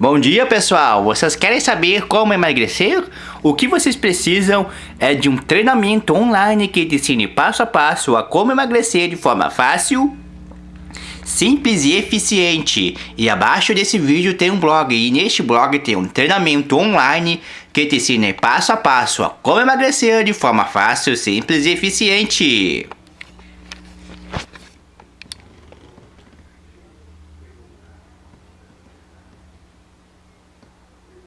Bom dia pessoal, vocês querem saber como emagrecer? O que vocês precisam é de um treinamento online que te ensine passo a passo a como emagrecer de forma fácil, simples e eficiente. E abaixo desse vídeo tem um blog e neste blog tem um treinamento online que te ensina passo a passo a como emagrecer de forma fácil, simples e eficiente.